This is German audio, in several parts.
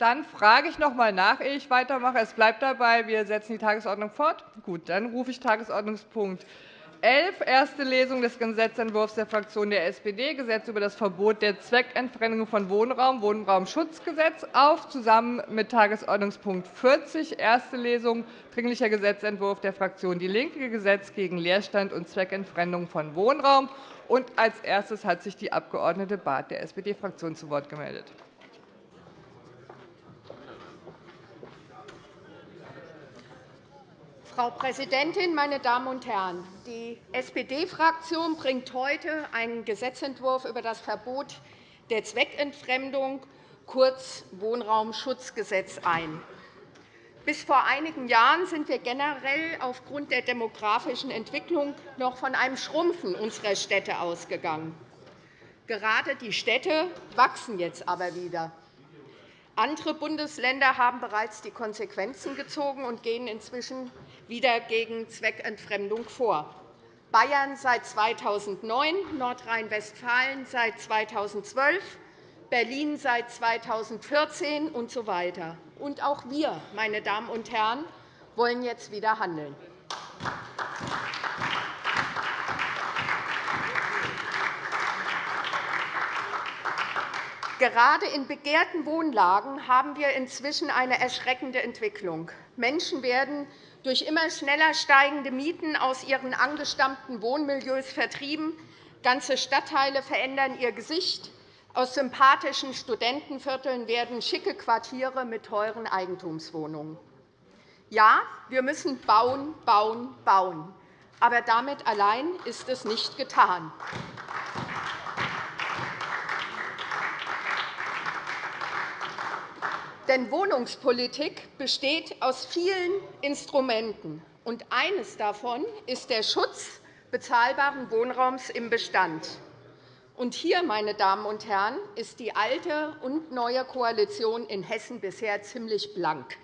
Dann frage ich noch einmal nach, ehe ich weitermache. Es bleibt dabei, wir setzen die Tagesordnung fort. Gut, dann rufe ich Tagesordnungspunkt 11, erste Lesung des Gesetzentwurfs der Fraktion der SPD, Gesetz über das Verbot der Zweckentfremdung von Wohnraum, Wohnraumschutzgesetz, auf, zusammen mit Tagesordnungspunkt 40, erste Lesung, Dringlicher Gesetzentwurf der Fraktion DIE LINKE, Gesetz gegen Leerstand und Zweckentfremdung von Wohnraum. Und als erstes hat sich die Abg. Barth der SPD-Fraktion zu Wort gemeldet. Frau Präsidentin, meine Damen und Herren! Die SPD-Fraktion bringt heute einen Gesetzentwurf über das Verbot der Zweckentfremdung, kurz Wohnraumschutzgesetz, ein. Bis vor einigen Jahren sind wir generell aufgrund der demografischen Entwicklung noch von einem Schrumpfen unserer Städte ausgegangen. Gerade die Städte wachsen jetzt aber wieder. Andere Bundesländer haben bereits die Konsequenzen gezogen und gehen inzwischen wieder gegen Zweckentfremdung vor. Bayern seit 2009, Nordrhein-Westfalen seit 2012, Berlin seit 2014 usw. So und auch wir, meine Damen und Herren, wollen jetzt wieder handeln. Gerade in begehrten Wohnlagen haben wir inzwischen eine erschreckende Entwicklung. Menschen werden durch immer schneller steigende Mieten aus ihren angestammten Wohnmilieus vertrieben. Ganze Stadtteile verändern ihr Gesicht. Aus sympathischen Studentenvierteln werden schicke Quartiere mit teuren Eigentumswohnungen. Ja, wir müssen bauen, bauen, bauen. Aber damit allein ist es nicht getan. Denn Wohnungspolitik besteht aus vielen Instrumenten. und Eines davon ist der Schutz bezahlbaren Wohnraums im Bestand. Und hier, meine Damen und Herren, ist die alte und neue Koalition in Hessen bisher ziemlich blank.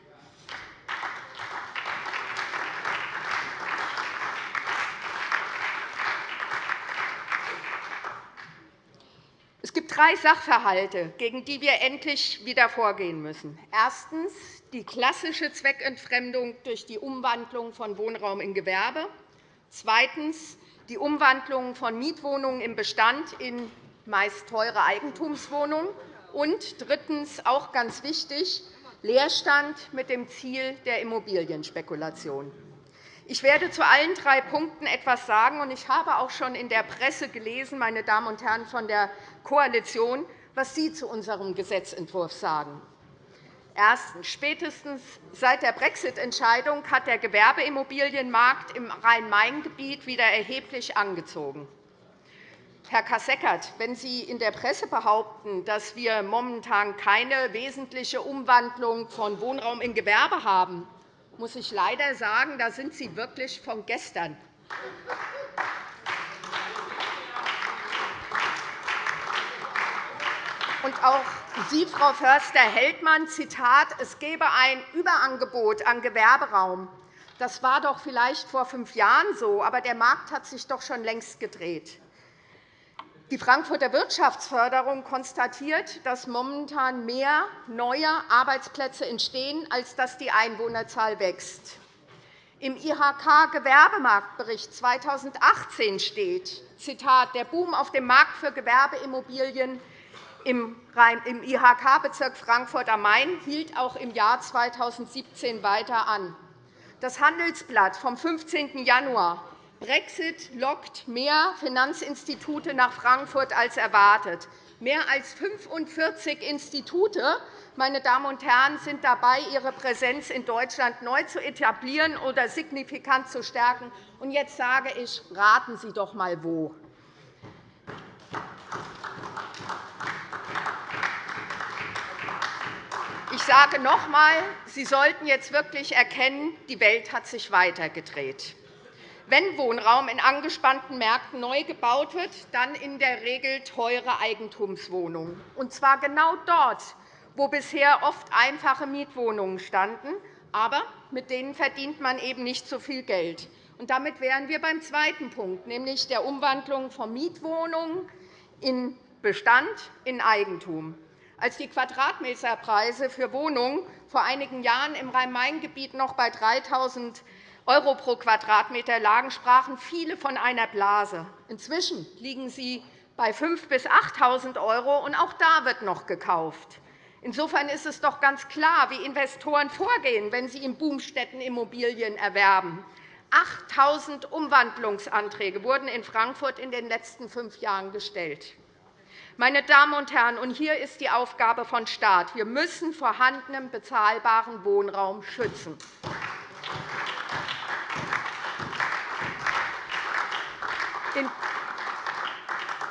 Gibt drei Sachverhalte, gegen die wir endlich wieder vorgehen müssen. Erstens die klassische Zweckentfremdung durch die Umwandlung von Wohnraum in Gewerbe. Zweitens die Umwandlung von Mietwohnungen im Bestand in meist teure Eigentumswohnungen. Und drittens, auch ganz wichtig, Leerstand mit dem Ziel der Immobilienspekulation. Ich werde zu allen drei Punkten etwas sagen, ich habe auch schon in der Presse gelesen, meine Damen und Herren von der Koalition, was Sie zu unserem Gesetzentwurf sagen. Erstens. Spätestens seit der Brexit-Entscheidung hat der Gewerbeimmobilienmarkt im Rhein-Main-Gebiet wieder erheblich angezogen. Herr Kasseckert, wenn Sie in der Presse behaupten, dass wir momentan keine wesentliche Umwandlung von Wohnraum in Gewerbe haben, muss ich leider sagen, da sind Sie wirklich von gestern. Und auch Sie, Frau Förster-Heldmann, Zitat, es gebe ein Überangebot an Gewerberaum. Das war doch vielleicht vor fünf Jahren so, aber der Markt hat sich doch schon längst gedreht. Die Frankfurter Wirtschaftsförderung konstatiert, dass momentan mehr neue Arbeitsplätze entstehen, als dass die Einwohnerzahl wächst. Im IHK-Gewerbemarktbericht 2018 steht, Zitat, der Boom auf dem Markt für Gewerbeimmobilien im IHK-Bezirk Frankfurt am Main hielt auch im Jahr 2017 weiter an. Das Handelsblatt vom 15. Januar Brexit lockt mehr Finanzinstitute nach Frankfurt als erwartet. Mehr als 45 Institute meine Damen und Herren, sind dabei, ihre Präsenz in Deutschland neu zu etablieren oder signifikant zu stärken. Und jetzt sage ich, raten Sie doch einmal, wo. Sage noch einmal, Sie sollten jetzt wirklich erkennen, die Welt hat sich weitergedreht. Wenn Wohnraum in angespannten Märkten neu gebaut wird, dann in der Regel teure Eigentumswohnungen, und zwar genau dort, wo bisher oft einfache Mietwohnungen standen, aber mit denen verdient man eben nicht so viel Geld. Und damit wären wir beim zweiten Punkt, nämlich der Umwandlung von Mietwohnungen in Bestand in Eigentum. Als die Quadratmeterpreise für Wohnungen vor einigen Jahren im Rhein-Main-Gebiet noch bei 3.000 € pro Quadratmeter lagen, sprachen viele von einer Blase. Inzwischen liegen sie bei 5.000 bis 8.000 €, und auch da wird noch gekauft. Insofern ist es doch ganz klar, wie Investoren vorgehen, wenn sie in Boomstätten Immobilien erwerben. 8.000 Umwandlungsanträge wurden in Frankfurt in den letzten fünf Jahren gestellt. Meine Damen und Herren, und hier ist die Aufgabe von Staat. Wir müssen vorhandenen bezahlbaren Wohnraum schützen.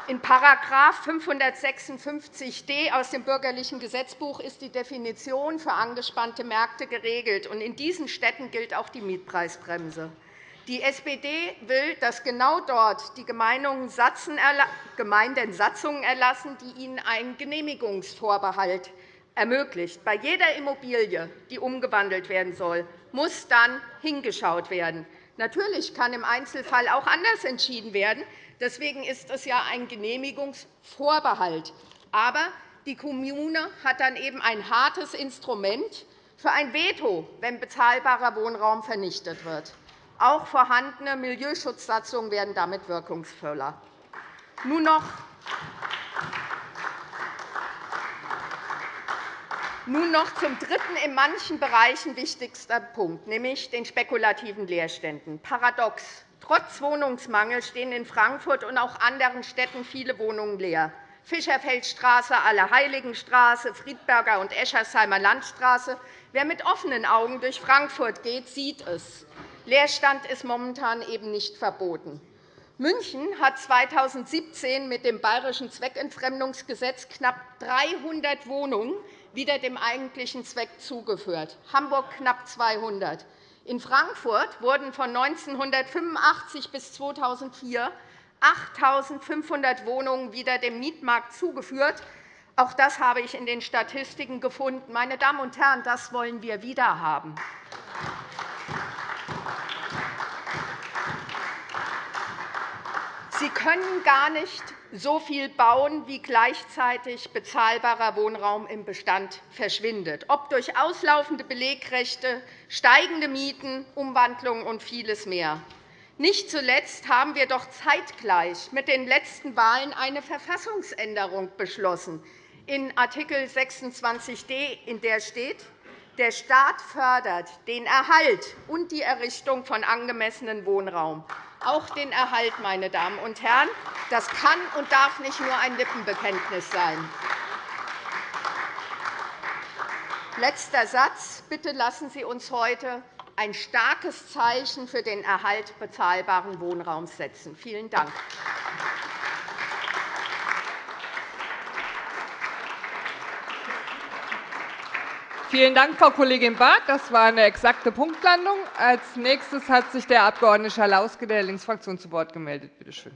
In § 556d aus dem Bürgerlichen Gesetzbuch ist die Definition für angespannte Märkte geregelt. In diesen Städten gilt auch die Mietpreisbremse. Die SPD will, dass genau dort die Gemeinden Satzungen erlassen, die ihnen einen Genehmigungsvorbehalt ermöglicht. Bei jeder Immobilie, die umgewandelt werden soll, muss dann hingeschaut werden. Natürlich kann im Einzelfall auch anders entschieden werden. Deswegen ist es ja ein Genehmigungsvorbehalt. Aber die Kommune hat dann eben ein hartes Instrument für ein Veto, wenn bezahlbarer Wohnraum vernichtet wird. Auch vorhandene Milieuschutzsatzungen werden damit wirkungsvoller. Nun noch Nun noch zum dritten in manchen Bereichen wichtigsten Punkt, nämlich den spekulativen Leerständen. Paradox. Trotz Wohnungsmangel stehen in Frankfurt und auch anderen Städten viele Wohnungen leer. Fischerfeldstraße, Allerheiligenstraße, Friedberger und Eschersheimer Landstraße. Wer mit offenen Augen durch Frankfurt geht, sieht es. Leerstand ist momentan eben nicht verboten. München hat 2017 mit dem Bayerischen Zweckentfremdungsgesetz knapp 300 Wohnungen wieder dem eigentlichen Zweck zugeführt, Hamburg knapp 200. In Frankfurt wurden von 1985 bis 2004 8.500 Wohnungen wieder dem Mietmarkt zugeführt. Auch das habe ich in den Statistiken gefunden. Meine Damen und Herren, das wollen wir wieder haben. Können gar nicht so viel bauen, wie gleichzeitig bezahlbarer Wohnraum im Bestand verschwindet, ob durch auslaufende Belegrechte, steigende Mieten, Umwandlungen und vieles mehr. Nicht zuletzt haben wir doch zeitgleich mit den letzten Wahlen eine Verfassungsänderung beschlossen, in Art. 26d, in der steht, der Staat fördert den Erhalt und die Errichtung von angemessenem Wohnraum auch den Erhalt, meine Damen und Herren. Das kann und darf nicht nur ein Lippenbekenntnis sein. Letzter Satz. Bitte lassen Sie uns heute ein starkes Zeichen für den Erhalt bezahlbaren Wohnraums setzen. Vielen Dank. Vielen Dank, Frau Kollegin Barth. Das war eine exakte Punktlandung. Als nächstes hat sich der Abg. Schalauske der Linksfraktion zu Wort gemeldet. Bitte schön.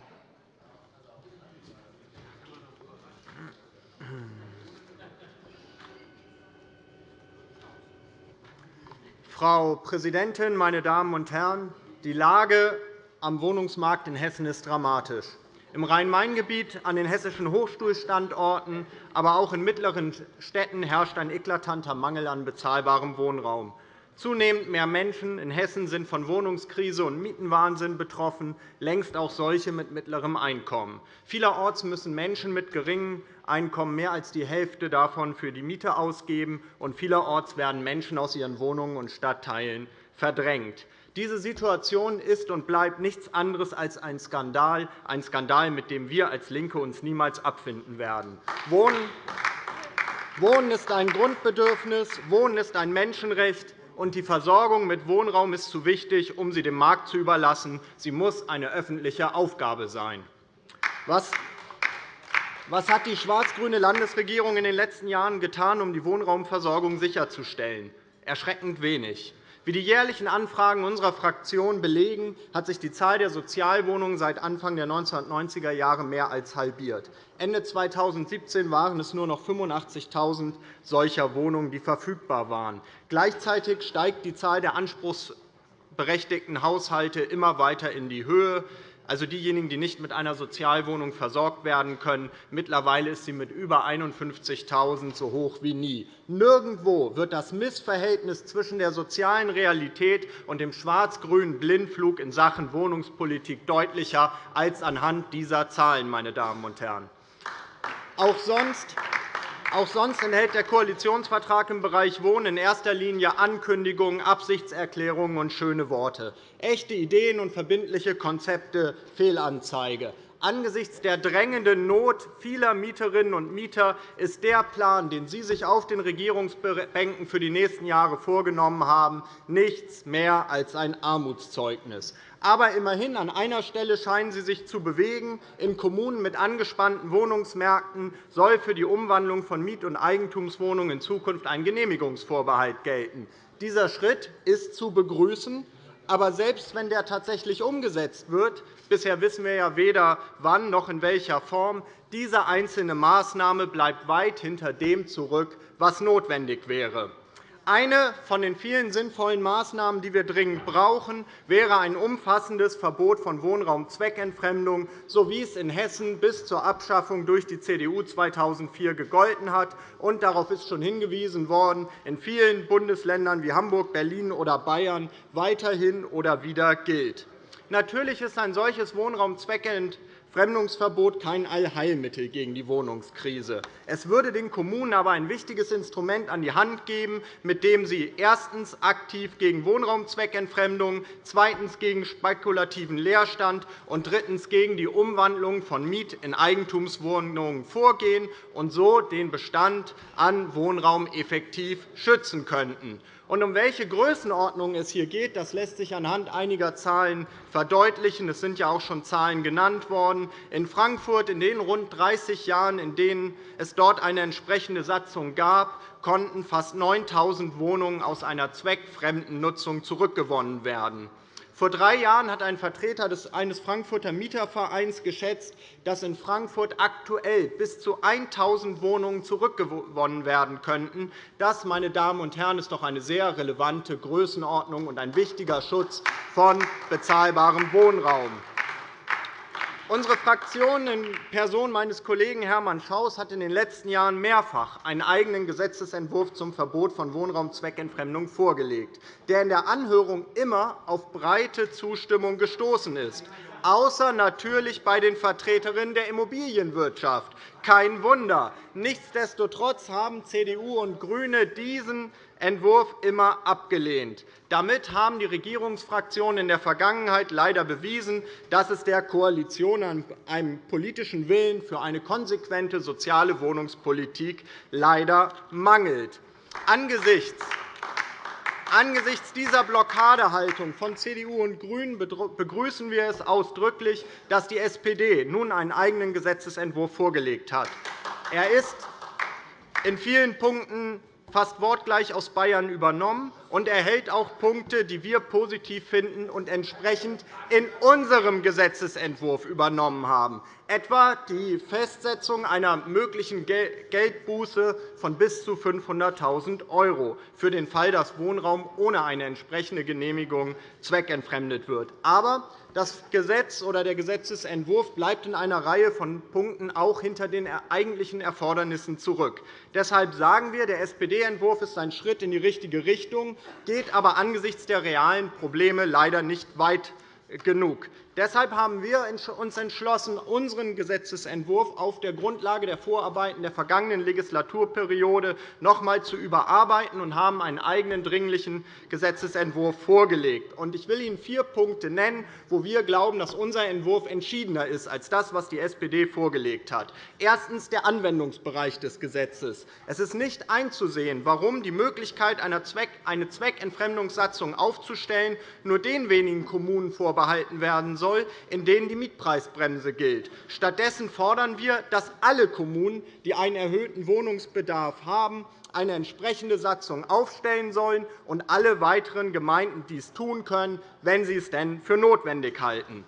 Frau Präsidentin, meine Damen und Herren! Die Lage am Wohnungsmarkt in Hessen ist dramatisch im Rhein-Main-Gebiet, an den hessischen Hochschulstandorten, aber auch in mittleren Städten herrscht ein eklatanter Mangel an bezahlbarem Wohnraum. Zunehmend mehr Menschen in Hessen sind von Wohnungskrise und Mietenwahnsinn betroffen, längst auch solche mit mittlerem Einkommen. Vielerorts müssen Menschen mit geringem Einkommen mehr als die Hälfte davon für die Miete ausgeben, und vielerorts werden Menschen aus ihren Wohnungen und Stadtteilen verdrängt. Diese Situation ist und bleibt nichts anderes als ein Skandal, ein Skandal, mit dem wir als LINKE uns niemals abfinden werden. Wohnen ist ein Grundbedürfnis, Wohnen ist ein Menschenrecht, und die Versorgung mit Wohnraum ist zu wichtig, um sie dem Markt zu überlassen. Sie muss eine öffentliche Aufgabe sein. Was hat die schwarz-grüne Landesregierung in den letzten Jahren getan, um die Wohnraumversorgung sicherzustellen? Erschreckend wenig. Wie die jährlichen Anfragen unserer Fraktion belegen, hat sich die Zahl der Sozialwohnungen seit Anfang der 1990er Jahre mehr als halbiert. Ende 2017 waren es nur noch 85.000 solcher Wohnungen, die verfügbar waren. Gleichzeitig steigt die Zahl der anspruchsberechtigten Haushalte immer weiter in die Höhe. Also diejenigen, die nicht mit einer Sozialwohnung versorgt werden können. Mittlerweile ist sie mit über 51.000 so hoch wie nie. Nirgendwo wird das Missverhältnis zwischen der sozialen Realität und dem schwarz-grünen Blindflug in Sachen Wohnungspolitik deutlicher als anhand dieser Zahlen. Meine Damen und Herren. Auch sonst auch sonst enthält der Koalitionsvertrag im Bereich Wohnen in erster Linie Ankündigungen, Absichtserklärungen und schöne Worte. Echte Ideen und verbindliche Konzepte Fehlanzeige. Angesichts der drängenden Not vieler Mieterinnen und Mieter ist der Plan, den Sie sich auf den Regierungsbänken für die nächsten Jahre vorgenommen haben, nichts mehr als ein Armutszeugnis. Aber immerhin an einer Stelle scheinen Sie sich zu bewegen. In Kommunen mit angespannten Wohnungsmärkten soll für die Umwandlung von Miet- und Eigentumswohnungen in Zukunft ein Genehmigungsvorbehalt gelten. Dieser Schritt ist zu begrüßen. Aber selbst wenn der tatsächlich umgesetzt wird, bisher wissen wir ja weder wann noch in welcher Form, diese einzelne Maßnahme bleibt weit hinter dem zurück, was notwendig wäre. Eine von den vielen sinnvollen Maßnahmen, die wir dringend brauchen, wäre ein umfassendes Verbot von Wohnraumzweckentfremdung, so wie es in Hessen bis zur Abschaffung durch die CDU 2004 gegolten hat. Und darauf ist schon hingewiesen worden, in vielen Bundesländern wie Hamburg, Berlin oder Bayern weiterhin oder wieder gilt. Natürlich ist ein solches Wohnraumzweckentfremdung Fremdungsverbot kein Allheilmittel gegen die Wohnungskrise. Es würde den Kommunen aber ein wichtiges Instrument an die Hand geben, mit dem sie erstens aktiv gegen Wohnraumzweckentfremdung, zweitens gegen spekulativen Leerstand und drittens gegen die Umwandlung von Miet- in Eigentumswohnungen vorgehen und so den Bestand an Wohnraum effektiv schützen könnten. Und um welche Größenordnung es hier geht, das lässt sich anhand einiger Zahlen verdeutlichen. Es sind ja auch schon Zahlen genannt worden. In Frankfurt in den rund 30 Jahren, in denen es dort eine entsprechende Satzung gab, konnten fast 9.000 Wohnungen aus einer zweckfremden Nutzung zurückgewonnen werden. Vor drei Jahren hat ein Vertreter eines Frankfurter Mietervereins geschätzt, dass in Frankfurt aktuell bis zu 1.000 Wohnungen zurückgewonnen werden könnten. Das, meine Damen und Herren, ist doch eine sehr relevante Größenordnung und ein wichtiger Schutz von bezahlbarem Wohnraum. Unsere Fraktion in Person meines Kollegen Hermann Schaus hat in den letzten Jahren mehrfach einen eigenen Gesetzentwurf zum Verbot von Wohnraumzweckentfremdung vorgelegt, der in der Anhörung immer auf breite Zustimmung gestoßen ist außer natürlich bei den Vertreterinnen der Immobilienwirtschaft. Kein Wunder. Nichtsdestotrotz haben CDU und GRÜNE diesen Entwurf immer abgelehnt. Damit haben die Regierungsfraktionen in der Vergangenheit leider bewiesen, dass es der Koalition an einem politischen Willen für eine konsequente soziale Wohnungspolitik leider mangelt. Angesichts Angesichts dieser Blockadehaltung von CDU und GRÜNEN begrüßen wir es ausdrücklich, dass die SPD nun einen eigenen Gesetzentwurf vorgelegt hat. Er ist in vielen Punkten fast wortgleich aus Bayern übernommen und erhält auch Punkte, die wir positiv finden und entsprechend in unserem Gesetzentwurf übernommen haben, etwa die Festsetzung einer möglichen Geldbuße von bis zu 500.000 € für den Fall, dass Wohnraum ohne eine entsprechende Genehmigung zweckentfremdet wird. Aber das Gesetz oder der Gesetzentwurf bleibt in einer Reihe von Punkten auch hinter den eigentlichen Erfordernissen zurück. Deshalb sagen wir, der SPD-Entwurf ist ein Schritt in die richtige Richtung, geht aber angesichts der realen Probleme leider nicht weit genug. Deshalb haben wir uns entschlossen, unseren Gesetzentwurf auf der Grundlage der Vorarbeiten der vergangenen Legislaturperiode noch einmal zu überarbeiten und haben einen eigenen dringlichen Gesetzentwurf vorgelegt. Ich will Ihnen vier Punkte nennen, wo wir glauben, dass unser Entwurf entschiedener ist als das, was die SPD vorgelegt hat. Erstens der Anwendungsbereich des Gesetzes. Es ist nicht einzusehen, warum die Möglichkeit, eine Zweckentfremdungssatzung aufzustellen, nur den wenigen Kommunen vorbehalten werden soll, soll, in denen die Mietpreisbremse gilt. Stattdessen fordern wir, dass alle Kommunen, die einen erhöhten Wohnungsbedarf haben, eine entsprechende Satzung aufstellen sollen und alle weiteren Gemeinden dies tun können, wenn sie es denn für notwendig halten.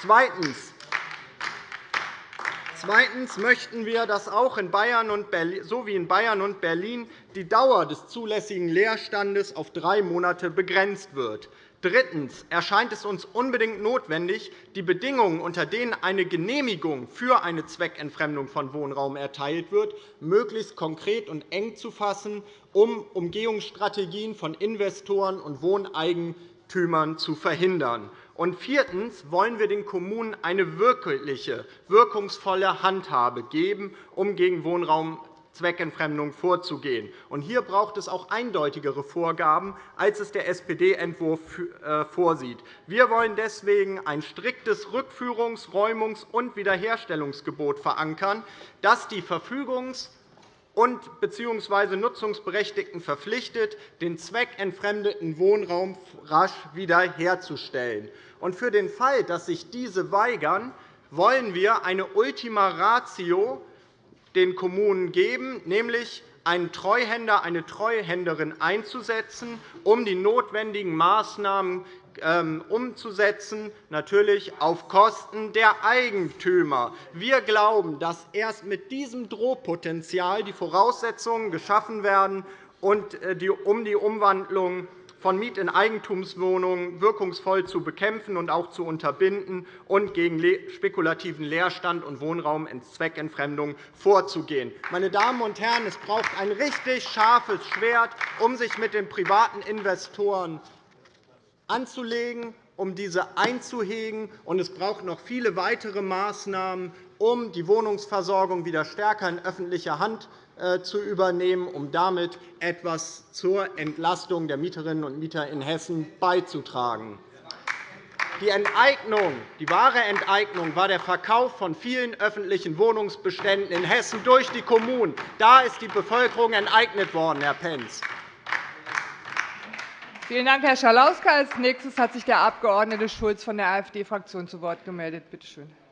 Zweitens. Zweitens möchten wir, dass auch in Bayern und Berlin, so wie in Bayern und Berlin die Dauer des zulässigen Leerstandes auf drei Monate begrenzt wird. Drittens erscheint es uns unbedingt notwendig, die Bedingungen, unter denen eine Genehmigung für eine Zweckentfremdung von Wohnraum erteilt wird, möglichst konkret und eng zu fassen, um Umgehungsstrategien von Investoren und Wohneigentümern zu verhindern. Und viertens wollen wir den Kommunen eine wirkliche, wirkungsvolle Handhabe geben, um gegen Wohnraum Zweckentfremdung vorzugehen. hier braucht es auch eindeutigere Vorgaben, als es der SPD-Entwurf äh, vorsieht. Wir wollen deswegen ein striktes Rückführungs-, Räumungs- und Wiederherstellungsgebot verankern, das die Verfügungs- und bzw. Nutzungsberechtigten verpflichtet, den zweckentfremdeten Wohnraum rasch wiederherzustellen. für den Fall, dass sich diese weigern, wollen wir eine Ultima Ratio den Kommunen geben, nämlich einen Treuhänder, eine Treuhänderin einzusetzen, um die notwendigen Maßnahmen ähm, umzusetzen, natürlich auf Kosten der Eigentümer. Wir glauben, dass erst mit diesem Drohpotenzial die Voraussetzungen geschaffen werden, um die Umwandlung von Miet- in Eigentumswohnungen wirkungsvoll zu bekämpfen und auch zu unterbinden und gegen spekulativen Leerstand und Wohnraum in Zweckentfremdung vorzugehen. Meine Damen und Herren, es braucht ein richtig scharfes Schwert, um sich mit den privaten Investoren anzulegen, um diese einzuhegen. Und es braucht noch viele weitere Maßnahmen, um die Wohnungsversorgung wieder stärker in öffentlicher Hand äh, zu übernehmen, um damit etwas zur Entlastung der Mieterinnen und Mieter in Hessen beizutragen. Die, Enteignung, die wahre Enteignung war der Verkauf von vielen öffentlichen Wohnungsbeständen in Hessen durch die Kommunen. Da ist die Bevölkerung enteignet worden, Herr Pentz. Vielen Dank, Herr Schalauske. Als nächstes hat sich der Abg. Schulz von der AfD-Fraktion zu Wort gemeldet. Bitte schön.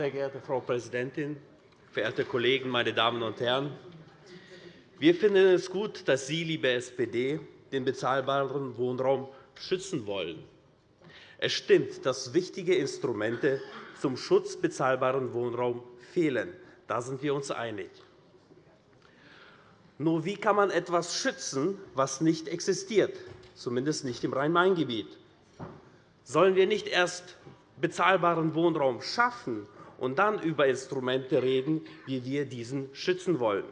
Sehr geehrte Frau Präsidentin, verehrte Kollegen, meine Damen und Herren! Wir finden es gut, dass Sie, liebe SPD, den bezahlbaren Wohnraum schützen wollen. Es stimmt, dass wichtige Instrumente zum Schutz bezahlbaren Wohnraums fehlen. Da sind wir uns einig. Nur wie kann man etwas schützen, was nicht existiert, zumindest nicht im Rhein-Main-Gebiet? Sollen wir nicht erst bezahlbaren Wohnraum schaffen und dann über Instrumente reden, wie wir diesen schützen wollen.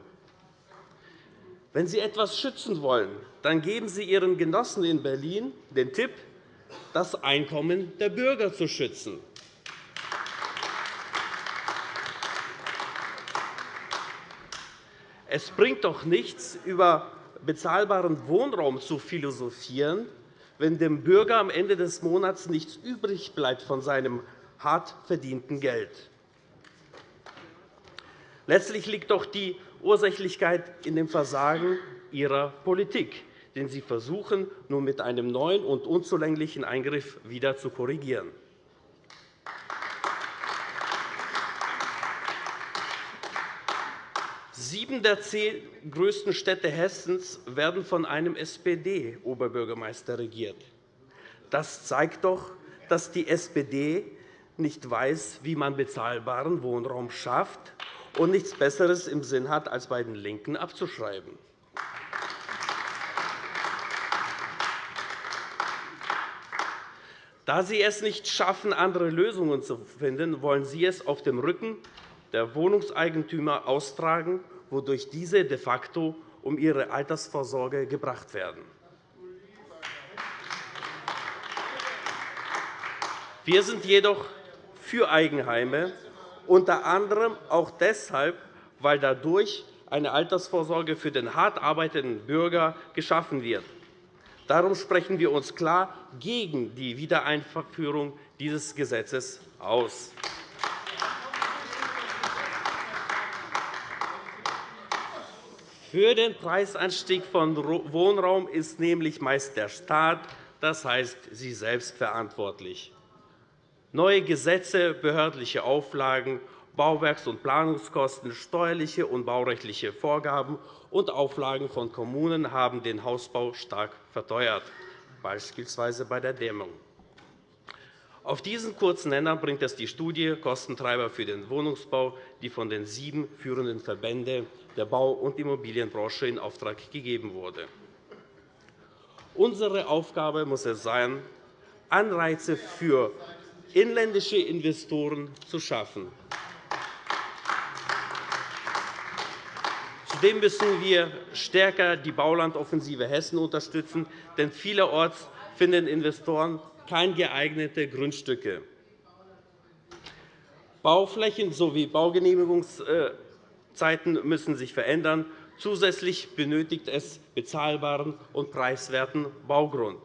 Wenn Sie etwas schützen wollen, dann geben Sie Ihren Genossen in Berlin den Tipp, das Einkommen der Bürger zu schützen. Es bringt doch nichts, über bezahlbaren Wohnraum zu philosophieren, wenn dem Bürger am Ende des Monats nichts übrig bleibt von seinem hart verdienten Geld. Letztlich liegt doch die Ursächlichkeit in dem Versagen Ihrer Politik, den Sie versuchen, nur mit einem neuen und unzulänglichen Eingriff wieder zu korrigieren. Sieben der zehn größten Städte Hessens werden von einem SPD-Oberbürgermeister regiert. Das zeigt doch, dass die SPD nicht weiß, wie man bezahlbaren Wohnraum schafft und nichts Besseres im Sinn hat, als bei den LINKEN abzuschreiben. Da Sie es nicht schaffen, andere Lösungen zu finden, wollen Sie es auf dem Rücken der Wohnungseigentümer austragen, wodurch diese de facto um ihre Altersvorsorge gebracht werden. Wir sind jedoch für Eigenheime, unter anderem auch deshalb, weil dadurch eine Altersvorsorge für den hart arbeitenden Bürger geschaffen wird. Darum sprechen wir uns klar gegen die Wiedereinführung dieses Gesetzes aus. Für den Preisanstieg von Wohnraum ist nämlich meist der Staat, das heißt Sie selbst, verantwortlich. Neue Gesetze, behördliche Auflagen Bauwerks- und Planungskosten, steuerliche und baurechtliche Vorgaben und Auflagen von Kommunen haben den Hausbau stark verteuert, beispielsweise bei der Dämmung. Auf diesen kurzen Nenner bringt es die Studie Kostentreiber für den Wohnungsbau, die von den sieben führenden Verbänden der Bau- und Immobilienbranche in Auftrag gegeben wurde. Unsere Aufgabe muss es sein, Anreize für inländische Investoren zu schaffen. Zudem müssen wir stärker die Baulandoffensive Hessen unterstützen, denn vielerorts finden Investoren keine geeigneten Grundstücke. Bauflächen sowie Baugenehmigungszeiten müssen sich verändern. Zusätzlich benötigt es bezahlbaren und preiswerten Baugrund.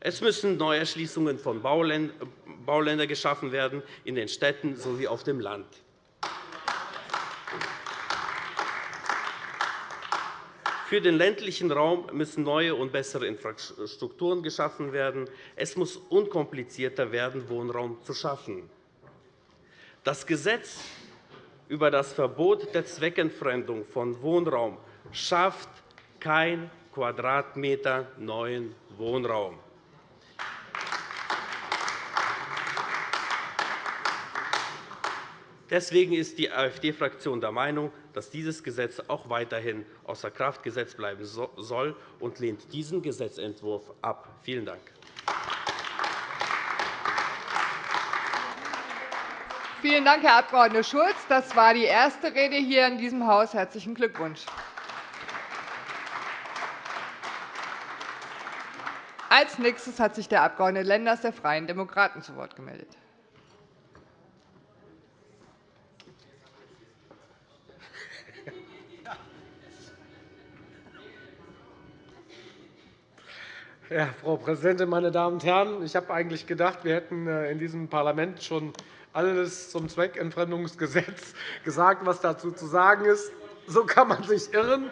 Es müssen Neuerschließungen von Bauländern geschaffen werden, in den Städten sowie auf dem Land. Für den ländlichen Raum müssen neue und bessere Infrastrukturen geschaffen werden. Es muss unkomplizierter werden, Wohnraum zu schaffen. Das Gesetz über das Verbot der Zweckentfremdung von Wohnraum schafft kein Quadratmeter neuen Wohnraum. Deswegen ist die AfD-Fraktion der Meinung, dass dieses Gesetz auch weiterhin außer Kraft gesetzt bleiben soll und lehnt diesen Gesetzentwurf ab. Vielen Dank. Vielen Dank, Herr Abg. Schulz. Das war die erste Rede hier in diesem Haus. – Herzlichen Glückwunsch. Als nächstes hat sich der Abg. Lenders der Freien Demokraten zu Wort gemeldet. Ja, Frau Präsidentin, meine Damen und Herren! Ich habe eigentlich gedacht, wir hätten äh, in diesem Parlament schon alles zum Zweckentfremdungsgesetz gesagt, was dazu zu sagen ist. So kann man sich irren.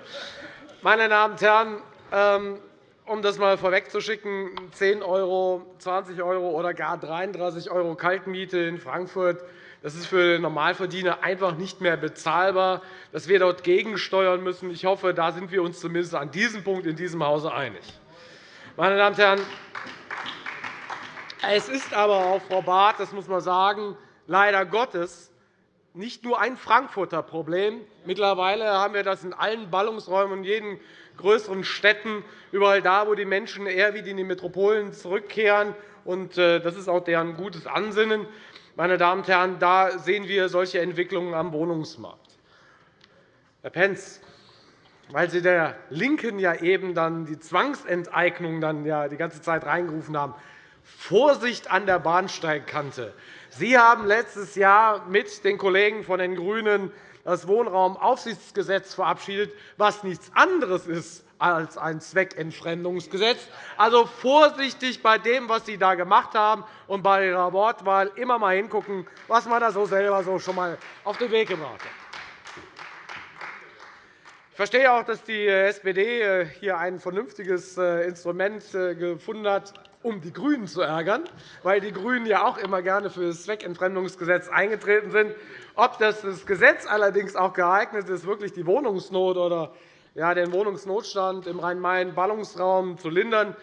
Meine Damen und Herren, ähm, um das einmal vorwegzuschicken, 10 €, 20 € oder gar 33 € Kaltmiete in Frankfurt das ist für den Normalverdiener einfach nicht mehr bezahlbar, dass wir dort gegensteuern müssen. Ich hoffe, da sind wir uns zumindest an diesem Punkt in diesem Hause einig. Meine Damen und Herren, es ist aber auch, Frau Barth, das muss man sagen, leider Gottes nicht nur ein Frankfurter Problem. Mittlerweile haben wir das in allen Ballungsräumen, in jeden größeren Städten, überall da, wo die Menschen eher wie in die Metropolen zurückkehren. Äh, das ist auch deren gutes Ansinnen. Meine Damen und Herren, da sehen wir solche Entwicklungen am Wohnungsmarkt. Herr Pentz, weil Sie der LINKEN ja eben dann die Zwangsenteignung dann ja die ganze Zeit reingerufen haben. Vorsicht an der Bahnsteigkante. Sie haben letztes Jahr mit den Kollegen von den GRÜNEN das Wohnraumaufsichtsgesetz verabschiedet, was nichts anderes ist als ein Zweckentfremdungsgesetz. Also vorsichtig bei dem, was Sie da gemacht haben, und bei Ihrer Wortwahl immer einmal hingucken, was man da so selber so schon einmal auf den Weg gebracht hat. Ich verstehe auch, dass die SPD äh, hier ein vernünftiges äh, Instrument äh, gefunden hat, um die GRÜNEN zu ärgern, weil die GRÜNEN ja auch immer gerne für das Zweckentfremdungsgesetz eingetreten sind. Ob das, Gesetz allerdings auch geeignet ist, wirklich die Wohnungsnot oder den Wohnungsnotstand im Rhein-Main-Ballungsraum zu lindern,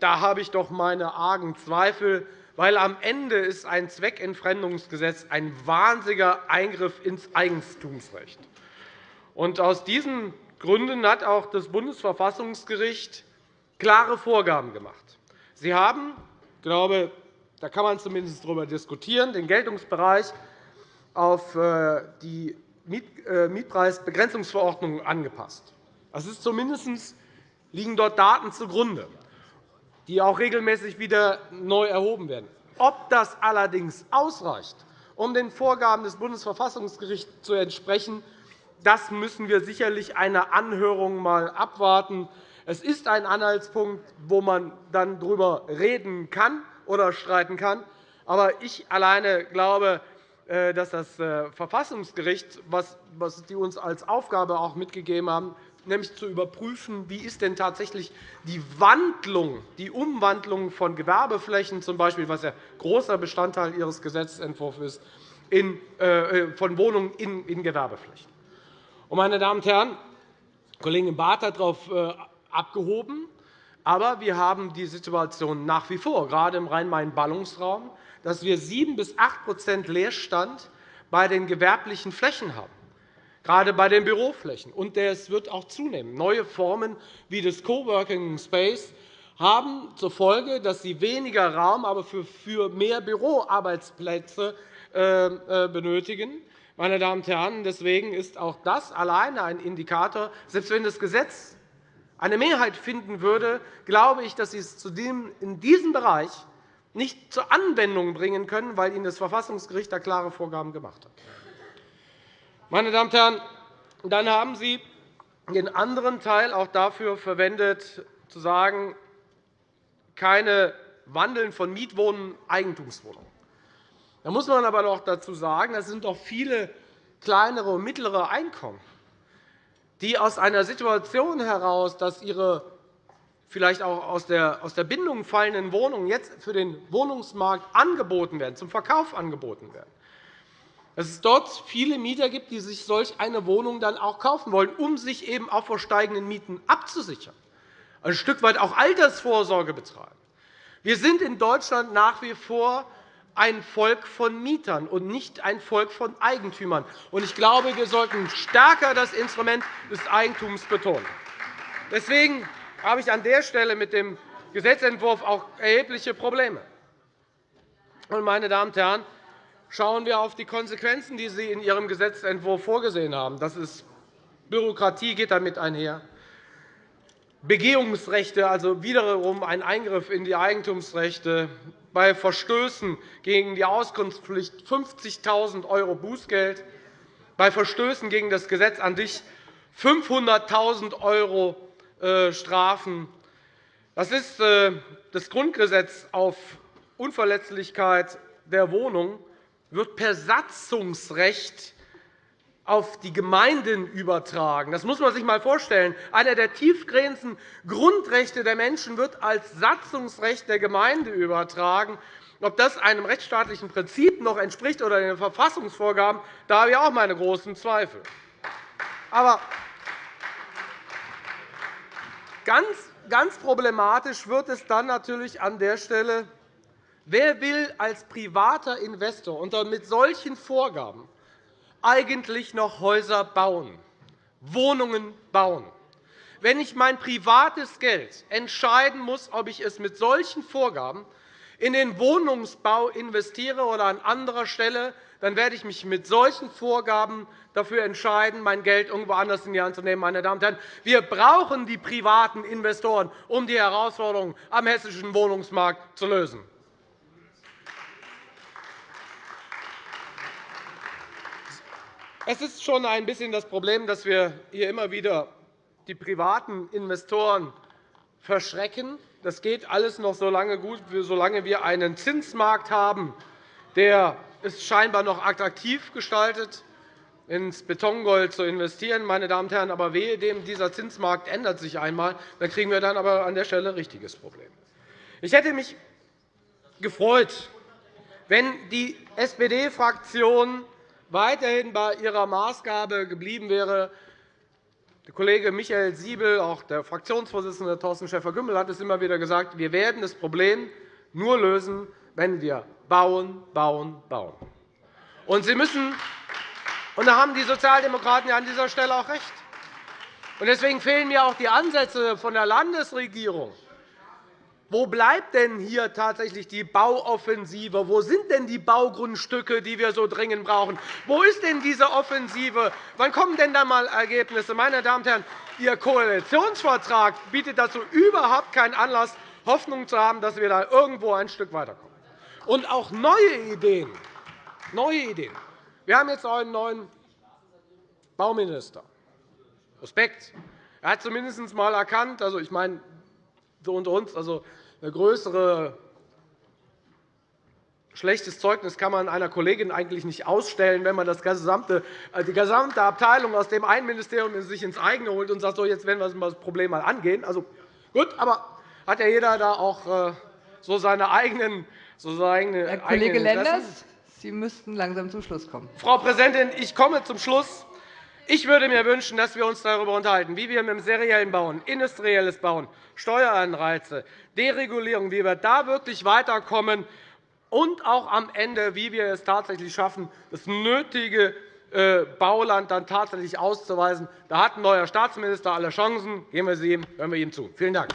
da habe ich doch meine argen Zweifel, weil am Ende ist ein Zweckentfremdungsgesetz ein wahnsinniger Eingriff ins Eigentumsrecht. Aus diesen Gründen hat auch das Bundesverfassungsgericht klare Vorgaben gemacht. Sie haben, ich glaube, da kann man zumindest darüber diskutieren, den Geltungsbereich auf äh, die äh, Mietpreisbegrenzungsverordnung angepasst. Das ist zumindest liegen dort Daten zugrunde, die auch regelmäßig wieder neu erhoben werden. Ob das allerdings ausreicht, um den Vorgaben des Bundesverfassungsgerichts zu entsprechen, das müssen wir sicherlich einer Anhörung einmal abwarten. Es ist ein Anhaltspunkt, wo man dann darüber reden kann oder streiten kann. Aber ich alleine glaube, äh, dass das äh, Verfassungsgericht, was die uns als Aufgabe auch mitgegeben haben, nämlich zu überprüfen, wie ist denn tatsächlich die Wandlung, die Umwandlung von Gewerbeflächen, zum Beispiel, was ja großer Bestandteil Ihres Gesetzentwurfs ist, äh, von Wohnungen in Gewerbeflächen. Meine Damen und Herren, Kollegin Barth hat darauf äh, abgehoben, aber wir haben die Situation nach wie vor, gerade im Rhein-Main-Ballungsraum, dass wir 7 bis 8% Leerstand bei den gewerblichen Flächen haben, gerade bei den Büroflächen. Und es wird auch zunehmen. Neue Formen wie das Coworking Space haben zur Folge, dass sie weniger Raum, aber für mehr Büroarbeitsplätze äh, äh, benötigen. Meine Damen und Herren, deswegen ist auch das alleine ein Indikator. Selbst wenn das Gesetz eine Mehrheit finden würde, glaube ich, dass Sie es in diesem Bereich nicht zur Anwendung bringen können, weil Ihnen das Verfassungsgericht da klare Vorgaben gemacht hat. Meine Damen und Herren, dann haben Sie den anderen Teil auch dafür verwendet, zu sagen, keine Wandeln von Mietwohnungen Eigentumswohnungen. Da muss man aber noch dazu sagen, es sind doch viele kleinere und mittlere Einkommen, die aus einer Situation heraus, dass ihre vielleicht auch aus der Bindung fallenden Wohnungen jetzt für den Wohnungsmarkt angeboten werden, zum Verkauf angeboten werden. Dass es dort viele Mieter gibt, die sich solch eine Wohnung dann auch kaufen wollen, um sich eben auch vor steigenden Mieten abzusichern, ein Stück weit auch Altersvorsorge betreiben. Wir sind in Deutschland nach wie vor ein Volk von Mietern und nicht ein Volk von Eigentümern. Ich glaube, wir sollten stärker das Instrument des Eigentums betonen. Deswegen habe ich an der Stelle mit dem Gesetzentwurf auch erhebliche Probleme. Meine Damen und Herren, schauen wir auf die Konsequenzen, die Sie in Ihrem Gesetzentwurf vorgesehen haben. Das ist Bürokratie geht damit einher. Begehungsrechte, also wiederum ein Eingriff in die Eigentumsrechte, bei Verstößen gegen die Auskunftspflicht 50.000 € Bußgeld, bei Verstößen gegen das Gesetz an sich 500.000 € äh, Strafen. Das ist äh, das Grundgesetz auf Unverletzlichkeit der Wohnung wird per Satzungsrecht auf die Gemeinden übertragen. Das muss man sich einmal vorstellen. Einer der tiefgehendsten Grundrechte der Menschen wird als Satzungsrecht der Gemeinde übertragen. Ob das einem rechtsstaatlichen Prinzip noch entspricht oder den Verfassungsvorgaben, da habe ich auch meine großen Zweifel. Aber ganz, ganz problematisch wird es dann natürlich an der Stelle, wer will als privater Investor unter mit solchen Vorgaben eigentlich noch Häuser bauen, Wohnungen bauen. Wenn ich mein privates Geld entscheiden muss, ob ich es mit solchen Vorgaben in den Wohnungsbau investiere oder an anderer Stelle, dann werde ich mich mit solchen Vorgaben dafür entscheiden, mein Geld irgendwo anders in die Hand zu nehmen. Meine Damen und Herren, wir brauchen die privaten Investoren, um die Herausforderungen am hessischen Wohnungsmarkt zu lösen. Es ist schon ein bisschen das Problem, dass wir hier immer wieder die privaten Investoren verschrecken. Das geht alles noch so lange gut, solange wir einen Zinsmarkt haben, der es scheinbar noch attraktiv gestaltet, ins Betongold zu investieren. Meine Damen und Herren, aber wehe dem, dieser Zinsmarkt ändert sich einmal, dann kriegen wir dann aber an der Stelle ein richtiges Problem. Ich hätte mich gefreut, wenn die SPD-Fraktion weiterhin bei ihrer Maßgabe geblieben wäre. Der Kollege Michael Siebel, auch der Fraktionsvorsitzende Thorsten Schäfer-Gümbel, hat es immer wieder gesagt, wir werden das Problem nur lösen, wenn wir bauen, bauen, bauen. Und Sie müssen, und da haben die Sozialdemokraten an dieser Stelle auch recht. Deswegen fehlen mir auch die Ansätze von der Landesregierung, wo bleibt denn hier tatsächlich die Bauoffensive? Wo sind denn die Baugrundstücke, die wir so dringend brauchen? Wo ist denn diese Offensive? Wann kommen denn da einmal Ergebnisse? Meine Damen und Herren, Ihr Koalitionsvertrag bietet dazu überhaupt keinen Anlass, Hoffnung zu haben, dass wir da irgendwo ein Stück weiterkommen. Und auch neue Ideen. Neue Ideen. Wir haben jetzt einen neuen Bauminister. Respekt. Er hat zumindest einmal erkannt, also ich meine, so unter uns, also eine größere Schlechtes Zeugnis kann man einer Kollegin eigentlich nicht ausstellen, wenn man das gesamte, äh, die gesamte Abteilung aus dem einen Ministerium sich ins eigene holt und sagt, so, jetzt werden wir das Problem mal angehen. Also, gut, aber hat ja jeder da auch äh, so seine eigenen, so seine Herr Kollege eigenen Lenders, Sie müssten langsam zum Schluss kommen. Frau Präsidentin, ich komme zum Schluss. Ich würde mir wünschen, dass wir uns darüber unterhalten, wie wir mit dem seriellen Bauen, industrielles Bauen, Steueranreize, Deregulierung, wie wir da wirklich weiterkommen und auch am Ende, wie wir es tatsächlich schaffen, das nötige äh, Bauland dann tatsächlich auszuweisen. Da hat ein neuer Staatsminister alle Chancen. Geben wir sie ihm, hören wir ihm zu. Vielen Dank.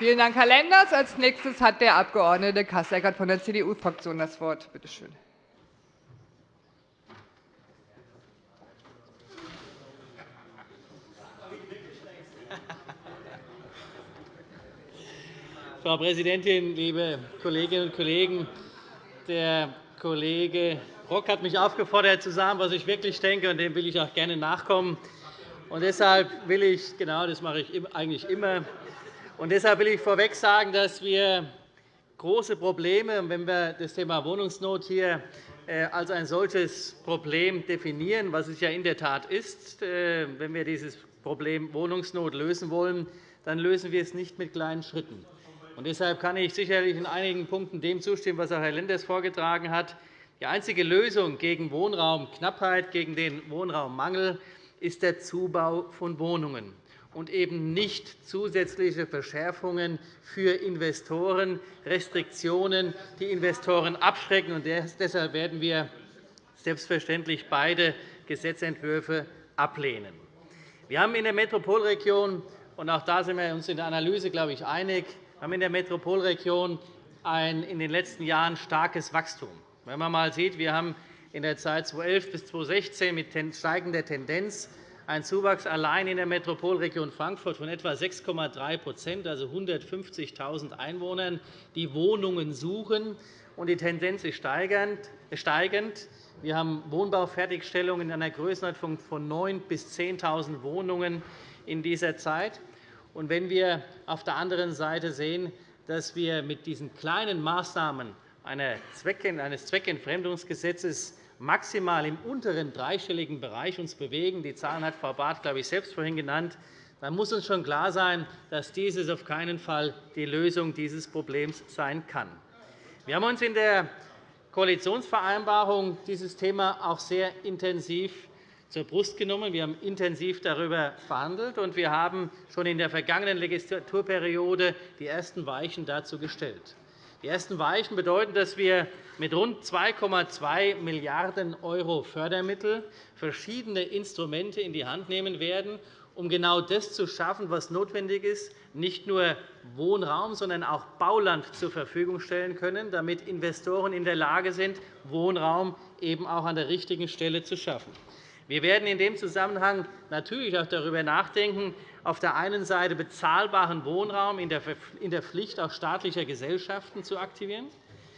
Vielen Dank, Herr Lenders. Als nächstes hat der Abg. Kasseckert von der CDU-Fraktion das Wort. Bitte schön. Frau Präsidentin, liebe Kolleginnen und Kollegen! Der Kollege Rock hat mich aufgefordert, zu sagen, was ich wirklich denke, und dem will ich auch gerne nachkommen. Und deshalb will ich, genau das mache ich eigentlich immer, und deshalb will ich vorweg sagen, dass wir große Probleme, wenn wir das Thema Wohnungsnot hier äh, als ein solches Problem definieren, was es ja in der Tat ist, äh, wenn wir dieses Problem Wohnungsnot lösen wollen, dann lösen wir es nicht mit kleinen Schritten. Und deshalb kann ich sicherlich in einigen Punkten dem zustimmen, was auch Herr Lenders vorgetragen hat. Die einzige Lösung gegen Wohnraumknappheit, gegen den Wohnraummangel ist der Zubau von Wohnungen und eben nicht zusätzliche Verschärfungen für Investoren, Restriktionen, die Investoren abschrecken. Deshalb werden wir selbstverständlich beide Gesetzentwürfe ablehnen. Wir haben in der Metropolregion, und auch da sind wir uns in der Analyse, glaube ich, einig, haben in der Metropolregion ein in den letzten Jahren starkes Wachstum. Wenn man einmal sieht, wir haben in der Zeit 2011 bis 2016 mit steigender Tendenz einen Zuwachs allein in der Metropolregion Frankfurt von etwa 6,3% also 150.000 Einwohnern, die Wohnungen suchen. Die Tendenz ist steigend. Wir haben Wohnbaufertigstellungen in einer Größenordnung von 9.000 bis 10.000 Wohnungen in dieser Zeit. Und wenn wir auf der anderen Seite sehen, dass wir mit diesen kleinen Maßnahmen eines Zweckentfremdungsgesetzes maximal im unteren dreistelligen Bereich uns bewegen, die Zahlen hat Frau Barth, glaube ich, selbst vorhin genannt, dann muss uns schon klar sein, dass dieses auf keinen Fall die Lösung dieses Problems sein kann. Wir haben uns in der Koalitionsvereinbarung dieses Thema auch sehr intensiv zur Brust genommen. Wir haben intensiv darüber verhandelt, und wir haben schon in der vergangenen Legislaturperiode die ersten Weichen dazu gestellt. Die ersten Weichen bedeuten, dass wir mit rund 2,2 Milliarden € Fördermittel verschiedene Instrumente in die Hand nehmen werden, um genau das zu schaffen, was notwendig ist, nicht nur Wohnraum, sondern auch Bauland zur Verfügung stellen können, damit Investoren in der Lage sind, Wohnraum eben auch an der richtigen Stelle zu schaffen. Wir werden in dem Zusammenhang natürlich auch darüber nachdenken, auf der einen Seite bezahlbaren Wohnraum in der Pflicht auch staatlicher Gesellschaften zu aktivieren.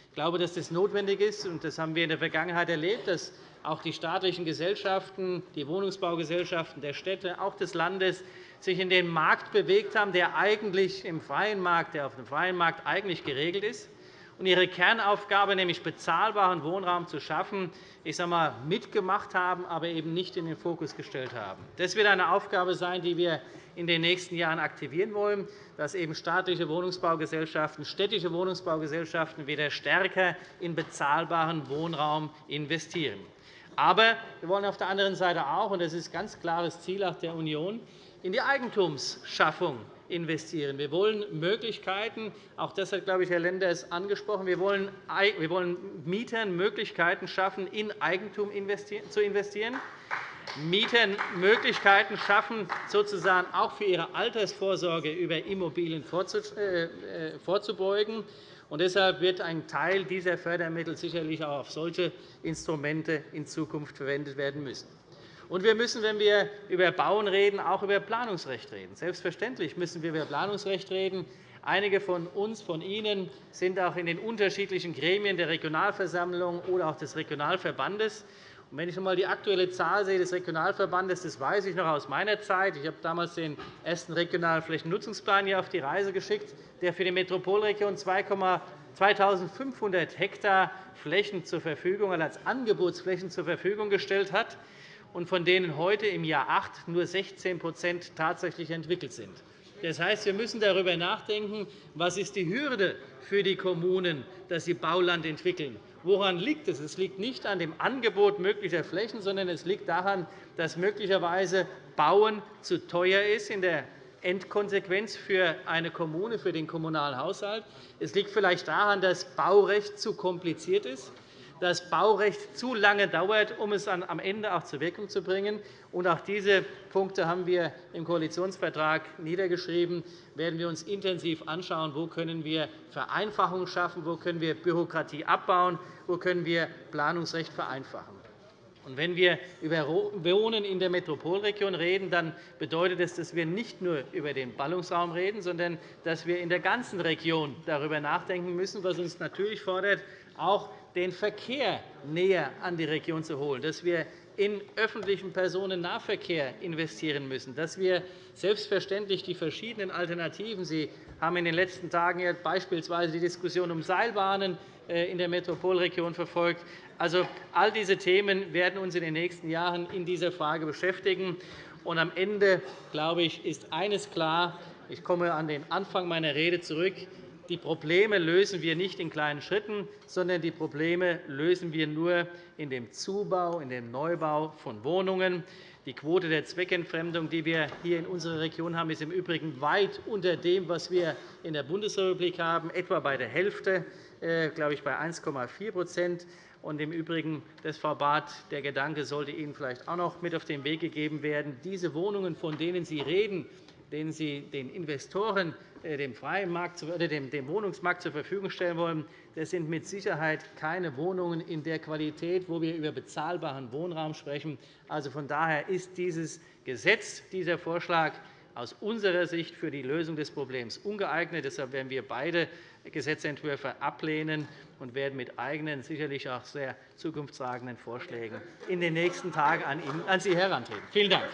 Ich glaube, dass das notwendig ist. Das haben wir in der Vergangenheit erlebt, dass auch die staatlichen Gesellschaften, die Wohnungsbaugesellschaften der Städte, auch des Landes sich in den Markt bewegt haben, der eigentlich im freien Markt, der auf dem freien Markt eigentlich geregelt ist und ihre Kernaufgabe, nämlich bezahlbaren Wohnraum zu schaffen, ich sage mal, mitgemacht haben, aber eben nicht in den Fokus gestellt haben. Das wird eine Aufgabe sein, die wir in den nächsten Jahren aktivieren wollen, dass eben staatliche Wohnungsbaugesellschaften, städtische Wohnungsbaugesellschaften wieder stärker in bezahlbaren Wohnraum investieren. Aber wir wollen auf der anderen Seite auch, und das ist ein ganz klares Ziel auch der Union, in die Eigentumsschaffung investieren. Wir wollen Möglichkeiten, auch das hat, glaube ich, Herr Lenders angesprochen, wir wollen Mietern Möglichkeiten schaffen, in Eigentum zu investieren, Mietern Möglichkeiten schaffen, sozusagen auch für ihre Altersvorsorge über Immobilien äh, äh, vorzubeugen. Und deshalb wird ein Teil dieser Fördermittel sicherlich auch auf solche Instrumente in Zukunft verwendet werden müssen. Und wir müssen, wenn wir über Bauen reden, auch über Planungsrecht reden. Selbstverständlich müssen wir über Planungsrecht reden. Einige von uns, von Ihnen, sind auch in den unterschiedlichen Gremien der Regionalversammlung oder auch des Regionalverbandes. Wenn ich einmal die aktuelle Zahl sehe des Regionalverbandes, das weiß ich noch aus meiner Zeit. Ich habe damals den ersten regionalen Flächennutzungsplan hier auf die Reise geschickt, der für die Metropolregion 2.500 Hektar Flächen zur Verfügung, als Angebotsflächen zur Verfügung gestellt hat und von denen heute im Jahr 8 nur 16% tatsächlich entwickelt sind. Das heißt, wir müssen darüber nachdenken, was ist die Hürde für die Kommunen, dass sie Bauland entwickeln. Woran liegt es? Es liegt nicht an dem Angebot möglicher Flächen, sondern es liegt daran, dass möglicherweise Bauen zu teuer ist in der Endkonsequenz für eine Kommune, für den kommunalen Haushalt. Es liegt vielleicht daran, dass Baurecht zu kompliziert ist das Baurecht zu lange dauert, um es am Ende auch zur Wirkung zu bringen. auch diese Punkte haben wir im Koalitionsvertrag niedergeschrieben. werden wir uns intensiv anschauen, wo können wir Vereinfachungen schaffen, wo können wir Bürokratie abbauen, wo können wir Planungsrecht vereinfachen. wenn wir über Wohnen in der Metropolregion reden, dann bedeutet das, dass wir nicht nur über den Ballungsraum reden, sondern dass wir in der ganzen Region darüber nachdenken müssen, was uns natürlich fordert, auch den Verkehr näher an die Region zu holen, dass wir in öffentlichen Personennahverkehr investieren müssen, dass wir selbstverständlich die verschiedenen Alternativen Sie haben in den letzten Tagen beispielsweise die Diskussion um Seilbahnen äh, in der Metropolregion verfolgt. Also, all diese Themen werden uns in den nächsten Jahren in dieser Frage beschäftigen. Und am Ende glaube ich, ist eines klar. Ich komme an den Anfang meiner Rede zurück. Die Probleme lösen wir nicht in kleinen Schritten, sondern die Probleme lösen wir nur in dem Zubau, in dem Neubau von Wohnungen. Die Quote der Zweckentfremdung, die wir hier in unserer Region haben, ist im Übrigen weit unter dem, was wir in der Bundesrepublik haben, etwa bei der Hälfte, äh, glaube ich, bei 1,4 und Im Übrigen, das, Frau Barth, der Gedanke sollte Ihnen vielleicht auch noch mit auf den Weg gegeben werden. Diese Wohnungen, von denen Sie reden, denen Sie den Investoren äh, dem, freien Markt, dem Wohnungsmarkt zur Verfügung stellen wollen, das sind mit Sicherheit keine Wohnungen in der Qualität, wo wir über bezahlbaren Wohnraum sprechen. Also von daher ist dieses Gesetz, dieser Vorschlag aus unserer Sicht für die Lösung des Problems ungeeignet. Deshalb werden wir beide Gesetzentwürfe ablehnen und werden mit eigenen, sicherlich auch sehr zukunftstragenden Vorschlägen in den nächsten Tagen an Sie herantreten. Vielen Dank.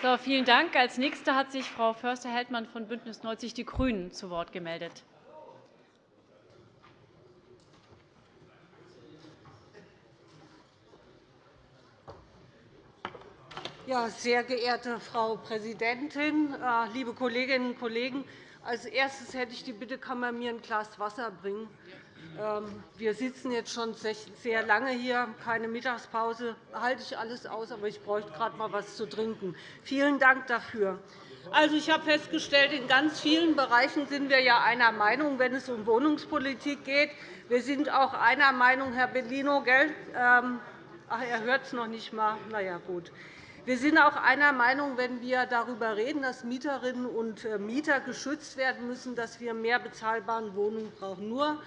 So, vielen Dank. Als Nächste hat sich Frau Förster-Heldmann von BÜNDNIS 90 die GRÜNEN zu Wort gemeldet. Ja, sehr geehrte Frau Präsidentin, äh, liebe Kolleginnen und Kollegen! Als erstes hätte ich die Bitte, kann man mir ein Glas Wasser bringen? Ähm, wir sitzen jetzt schon sehr lange hier, keine Mittagspause. halte ich alles aus, aber ich bräuchte gerade einmal etwas zu trinken. Vielen Dank dafür. Also, ich habe festgestellt, in ganz vielen Bereichen sind wir ja einer Meinung, wenn es um Wohnungspolitik geht. Wir sind auch einer Meinung, Herr Bellino, gell? Ähm, ach, er hört es noch nicht einmal. Na ja, gut. Wir sind auch einer Meinung, wenn wir darüber reden, dass Mieterinnen und äh, Mieter geschützt werden müssen, dass wir mehr bezahlbare Wohnungen brauchen. Nur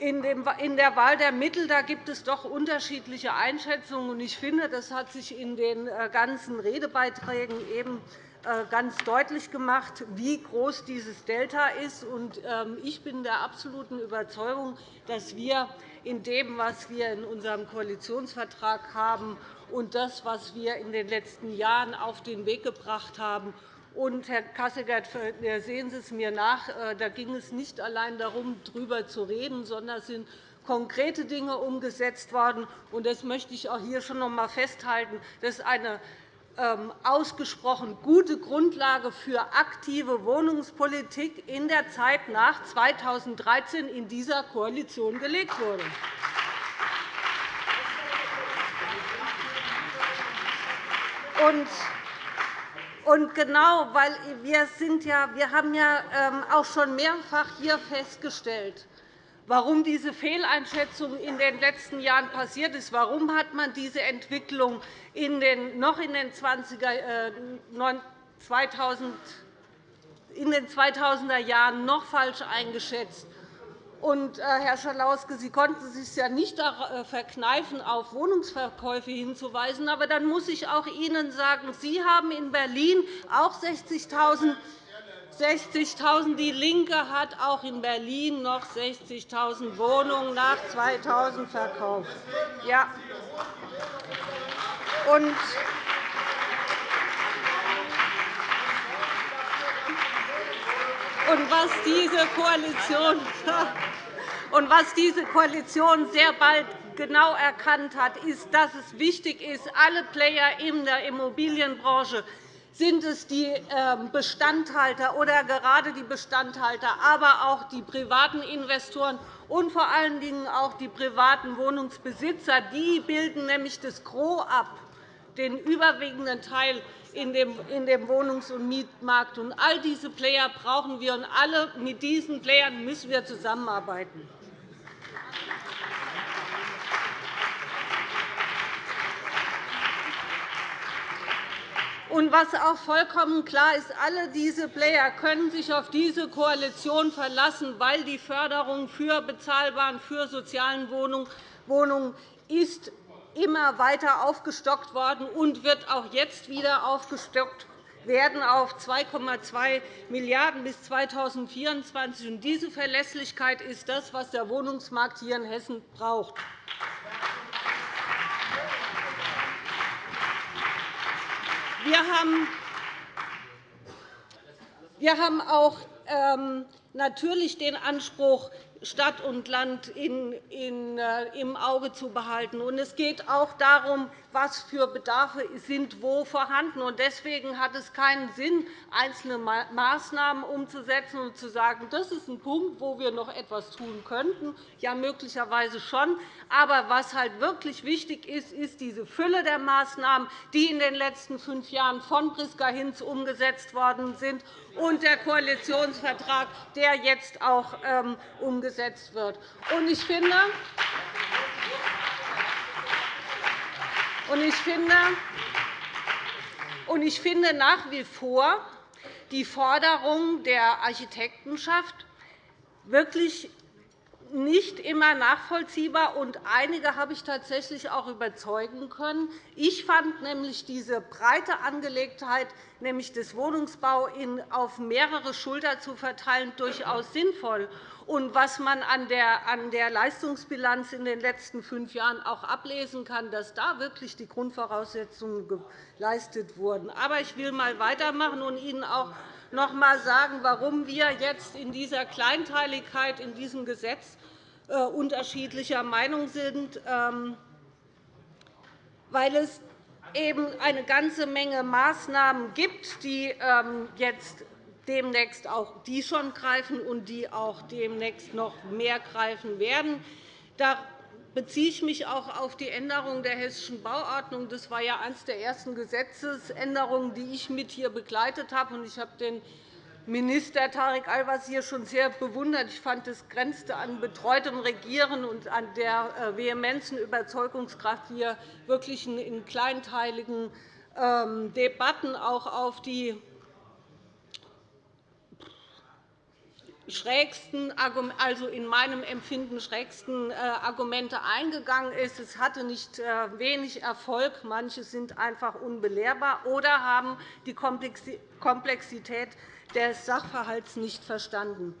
in der Wahl der Mittel da gibt es doch unterschiedliche Einschätzungen. Ich finde, das hat sich in den äh, ganzen Redebeiträgen eben äh, ganz deutlich gemacht, wie groß dieses Delta ist. Ähm, ich bin der absoluten Überzeugung, dass wir in dem, was wir in unserem Koalitionsvertrag haben, und das, was wir in den letzten Jahren auf den Weg gebracht haben, und, Herr Kasseckert, sehen Sie es mir nach, äh, da ging es nicht allein darum, darüber zu reden, sondern es sind konkrete Dinge umgesetzt worden. Das möchte ich auch hier schon noch einmal festhalten. Das ist eine ähm, ausgesprochen gute Grundlage für aktive Wohnungspolitik in der Zeit nach 2013 in dieser Koalition gelegt wurde. Und und genau, weil wir, sind ja, wir haben ja ähm, auch schon mehrfach hier festgestellt, warum diese Fehleinschätzung in den letzten Jahren passiert ist. Warum hat man diese Entwicklung in den, noch in den 20er, äh, 2000, in den 2000er Jahren noch falsch eingeschätzt? Und, äh, Herr Schalauske, Sie konnten es sich ja nicht äh, verkneifen, auf Wohnungsverkäufe hinzuweisen. Aber dann muss ich auch Ihnen sagen, Sie haben in Berlin auch 60.000 60.000. Die LINKE hat auch in Berlin noch 60.000 Wohnungen nach 2000 verkauft. Ja. Und und was diese Koalition und was diese Koalition sehr bald genau erkannt hat, ist, dass es wichtig ist, alle Player in der Immobilienbranche sind es die ähm, Bestandhalter oder gerade die Bestandhalter, aber auch die privaten Investoren und vor allen Dingen auch die privaten Wohnungsbesitzer. Die bilden nämlich das Gros ab, den überwiegenden Teil in dem Wohnungs- und Mietmarkt. All diese Player brauchen wir, und alle mit diesen Playern müssen wir zusammenarbeiten. Und was auch vollkommen klar ist, alle diese Player können sich auf diese Koalition verlassen, weil die Förderung für bezahlbaren, für sozialen Wohnungen ist immer weiter aufgestockt worden und wird auch jetzt wieder aufgestockt werden auf 2,2 Milliarden € bis 2024. Diese Verlässlichkeit ist das, was der Wohnungsmarkt hier in Hessen braucht. Wir haben, auch ähm, natürlich den Anspruch, Stadt und Land äh, im Auge zu behalten. Es geht auch darum, was für Bedarfe sind wo vorhanden. Deswegen hat es keinen Sinn, einzelne Maßnahmen umzusetzen und zu sagen, das ist ein Punkt, wo wir noch etwas tun könnten. Ja, möglicherweise schon. Aber was halt wirklich wichtig ist, ist diese Fülle der Maßnahmen, die in den letzten fünf Jahren von Priska Hinz umgesetzt worden sind, und der Koalitionsvertrag, der jetzt auch ähm, umgesetzt wird. Ich finde, ich finde, ich finde nach wie vor die Forderung der Architektenschaft wirklich nicht immer nachvollziehbar, und einige habe ich tatsächlich auch überzeugen können. Ich fand nämlich diese breite Angelegtheit nämlich des Wohnungsbaus auf mehrere Schultern zu verteilen, durchaus sinnvoll und was man an der Leistungsbilanz in den letzten fünf Jahren auch ablesen kann, dass da wirklich die Grundvoraussetzungen geleistet wurden. Aber ich will einmal weitermachen und Ihnen auch noch einmal sagen, warum wir jetzt in dieser Kleinteiligkeit in diesem Gesetz unterschiedlicher Meinung sind, ähm, weil es eben eine ganze Menge Maßnahmen gibt, die ähm, jetzt demnächst auch die schon greifen und die auch demnächst noch mehr greifen werden. Da beziehe ich mich auch auf die Änderung der Hessischen Bauordnung. Das war ja eines der ersten Gesetzesänderungen, die ich mit hier begleitet habe. Ich habe den Minister Tarek Al-Wazir schon sehr bewundert. Ich fand, es grenzte an betreutem Regieren und an der äh, vehemenzen Überzeugungskraft, wie er wirklich in kleinteiligen ähm, Debatten auch auf die schrägsten, also in meinem Empfinden schrägsten äh, Argumente eingegangen ist. Es hatte nicht äh, wenig Erfolg. Manche sind einfach unbelehrbar oder haben die Komplexität des Sachverhalts nicht verstanden.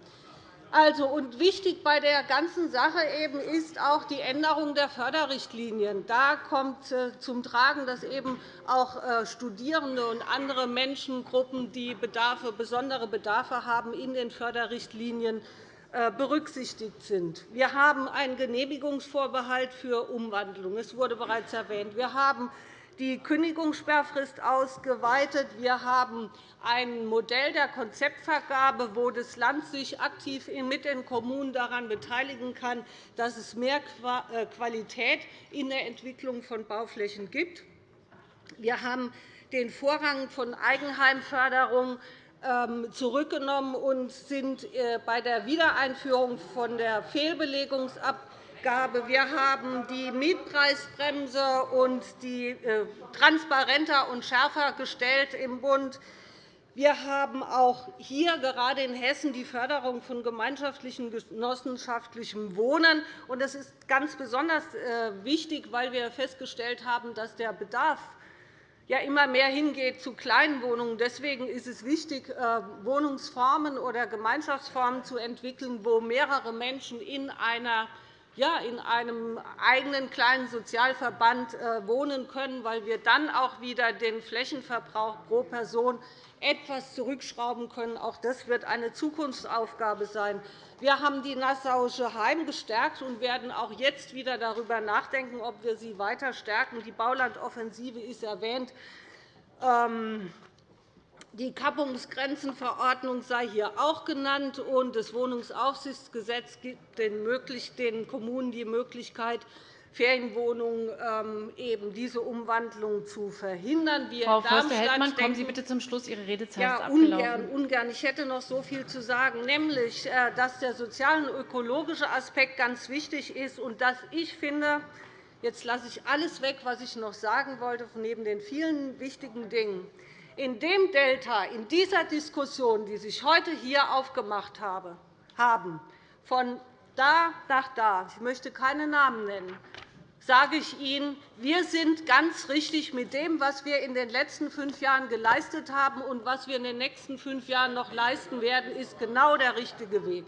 Also, und wichtig bei der ganzen Sache eben ist auch die Änderung der Förderrichtlinien. Da kommt äh, zum Tragen, dass eben auch äh, Studierende und andere Menschengruppen, die Bedarfe, besondere Bedarfe haben, in den Förderrichtlinien äh, berücksichtigt sind. Wir haben einen Genehmigungsvorbehalt für Umwandlung. Es wurde bereits erwähnt. Wir haben die Kündigungssperrfrist ausgeweitet. Wir haben ein Modell der Konzeptvergabe, wo das Land sich aktiv mit den Kommunen daran beteiligen kann, dass es mehr äh, Qualität in der Entwicklung von Bauflächen gibt. Wir haben den Vorrang von Eigenheimförderung ähm, zurückgenommen und sind äh, bei der Wiedereinführung von der Fehlbelegungsabgabe wir haben die Mietpreisbremse und die äh, transparenter und schärfer gestellt im Bund. Wir haben auch hier gerade in Hessen die Förderung von gemeinschaftlichem genossenschaftlichem Wohnen. Das ist ganz besonders äh, wichtig, weil wir festgestellt haben, dass der Bedarf immer mehr hingeht zu kleinen Wohnungen. Deswegen ist es wichtig, äh, Wohnungsformen oder Gemeinschaftsformen zu entwickeln, wo mehrere Menschen in einer ja, in einem eigenen kleinen Sozialverband äh, wohnen können, weil wir dann auch wieder den Flächenverbrauch pro Person etwas zurückschrauben können. Auch das wird eine Zukunftsaufgabe sein. Wir haben die Nassauische Heim gestärkt und werden auch jetzt wieder darüber nachdenken, ob wir sie weiter stärken. Die Baulandoffensive ist erwähnt. Die Kappungsgrenzenverordnung sei hier auch genannt, und das Wohnungsaufsichtsgesetz gibt den Kommunen die Möglichkeit, Ferienwohnungen ähm, eben diese Umwandlung zu verhindern. Wir Frau Förster-Heldmann, kommen Sie bitte zum Schluss. Ihre Redezeit ja, ist abgelaufen. Ungern, ungern. Ich hätte noch so viel zu sagen, nämlich, äh, dass der soziale und ökologische Aspekt ganz wichtig ist und dass ich finde, jetzt lasse ich alles weg, was ich noch sagen wollte, neben den vielen wichtigen Dingen in dem Delta, in dieser Diskussion, die sich heute hier aufgemacht haben, von da nach da, ich möchte keine Namen nennen, sage ich Ihnen, wir sind ganz richtig mit dem, was wir in den letzten fünf Jahren geleistet haben und was wir in den nächsten fünf Jahren noch leisten werden, ist genau der richtige Weg.